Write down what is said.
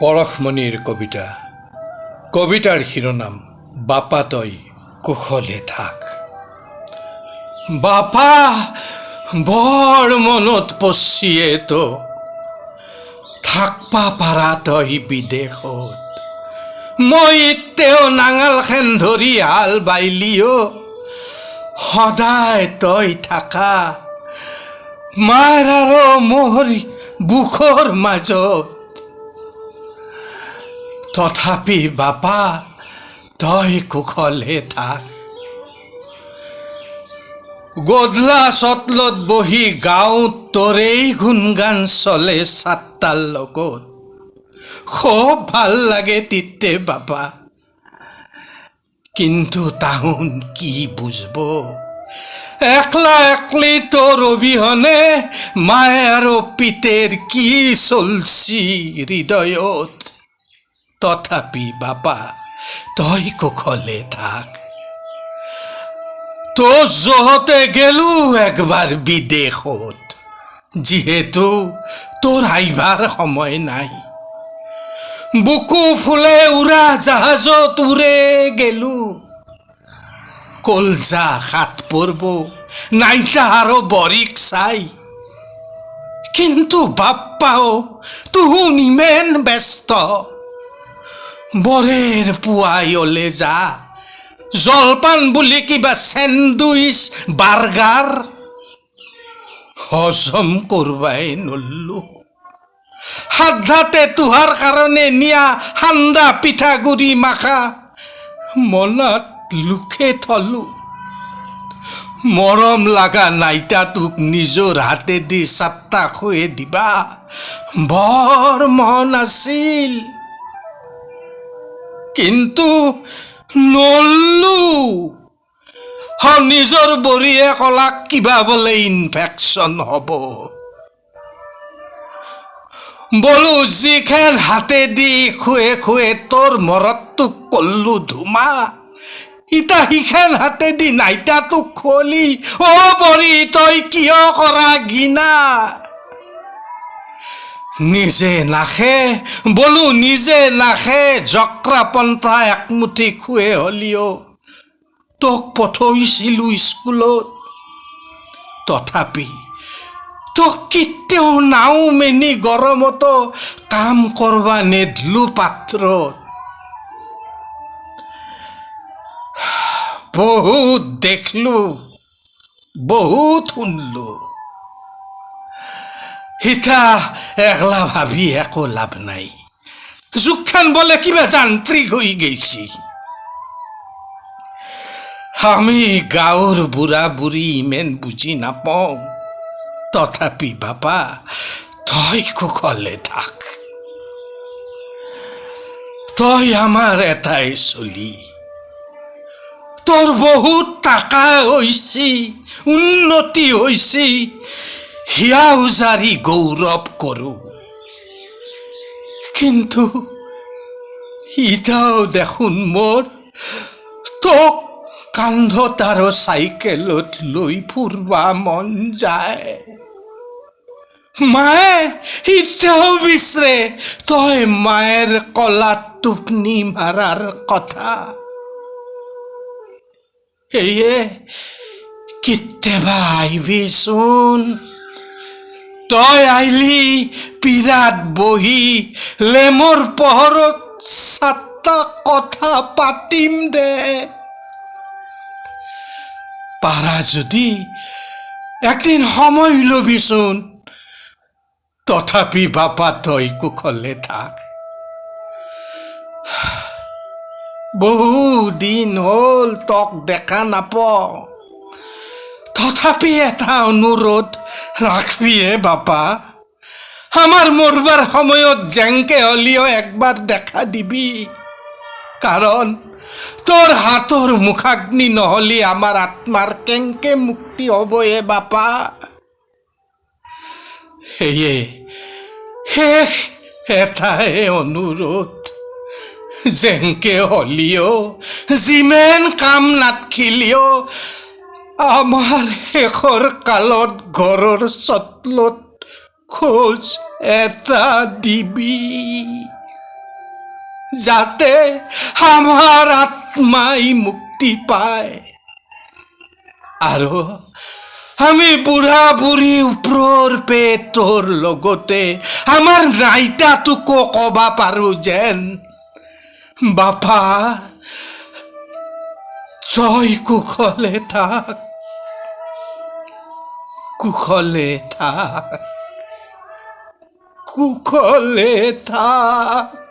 পরশমণির কবিতা। কবিতার শিরোনাম, বাপা তই কুশলে থাক। বাপা বৰ মনত পচিয়ে তো। থাকপা পাৰা তই বিদেশত। মই তেওঁ নাঙালখন ধৰি হাল বাইলিও। সদায় তই থাকা। মাৰ আৰু মোৰ বুকৰ মাজত। তথাপি বাপা, তই কুশলে থাক। গধলা চটলত বহি গাঁৱত তোৰেই গুণগান চলে চাত্তাৰ লগত। খুব ভালো লাগে তিতে বাবা কিন্তু তাহুন কি বুঝব? একলা একলি তোর অবিহনে মায়ে আৰু পিতের কি চলছি হৃদয়ত? তথাপি বাপা তই কুশলে থাক। তো জহতে গেলু একবার বিদেশত, যিহেতু তোর আইবার সময় নাই। বুকু ফুলে উৰা জাহাজত উৰে গেলু। কলজা হাত পৰব, নাইতা আৰু বৰিক চাই। কিন্তু বাপ্পাও তুহুন ইমেন ব্যস্ত। বৰেৰ পুৱাই অলে যা। জলপান বুলি কিবা চেণ্ডউইচ বাৰ্গাৰ হজম কৰবাই নল্লো। সাধাতে তোহাৰ কাৰণে নিয়া সান্দা পিঠাগুৰি মাখা। মনাত লোকে থলো। মৰম লাগা নাইতাটোক নিজৰ হাতেদি চাট্টা খুৱে দিবা। বৰ মন আছিল। কিন্তু নল্লো নিজৰ বৰিয়ে কলাক কিবা বোলে ইনফেকশ্যন হ'ব। বলো যিখন হাতেদি খুৱে খুৱে তোৰ মৰতটোক কল্লো ধুমা, ইতা সিখন হাতেদি নাইতাটোক খুৱলি, অ বৰি তই কিয় কৰা গিনা? নিজে নাখে বলো নিজে নাখে জক্ৰা পন্থা একমুঠি খুৱে হলিও তোক পঠইছিলো স্কুলত তথাপি তোক কেতিয়াও নাও মেনি গৰমতো কাম কৰবা নেদলো পাত্ৰত বহুত দেখলো বহুত শুনলো সিতা একলা ভাবি, একো লাভ নাই। যুগখান বলে কিবা যান্ত্ৰিক হৈ গৈছি। আমি গাঁৱৰ বুঢ়া বুঢ়ী ইমেন বুজি নাপাওঁ তথাপি বাপা তই কুশলে থাক। তই আমাৰ এটাই চলি। তোৰ বহুত টাকা হৈছে, উন্নতি হৈছে হিয়া উজাৰি গৌৰৱ কৰোঁ কিন্তু ইটাও দেখোন মোৰ তোক কান্ধত আৰু চাইকেলত লৈ ফুৰবা মন যায়। মায়ে এতিয়াও বিচাৰে তই মায়েৰ কলাত টোপনি মাৰাৰ কথা। সেয়ে কেতিয়াবা আহিবিচোন তই আহিলি পিৰাত বহি, লেমৰ পোহৰত চাটা কথা পাতিম দে। পাৰা যদি একদিন সময় ল'বিচোন, তথাপি বাপা তই কুশলে থাক। বহু দিন হ'ল তক দেখা নাপাওঁ। তথাপি এটা অনুৰোধ ৰাখবিয়ে বাপা। আমাৰ মৰবাৰ সময়ত জেংকে হ'লেও একবাৰ দেখা দিবি। কাৰণ তোৰ হাতৰ মুখাগ্নি নহ'লে আমাৰ আত্মাৰ কেংকে মুক্তি হ'ব এ বাপা। সেয়ে শেষ এটাই অনুৰোধ যেংকে হ'লেও যিমান কাম নাথকিলেও আমাৰ শেষৰ কালত ঘৰৰ চটলত খোজ এটা দিবি যাতে আমাৰ আত্মাই মুক্তি পায় আৰু আমি বুঢ়া বুঢ়ী ওপৰৰ পে তোৰ লগতে আমাৰ নাইতাটোকো কবা পাৰো যেন বাপা তই কুশলে থাক কুশলে থাক কুখলে থাক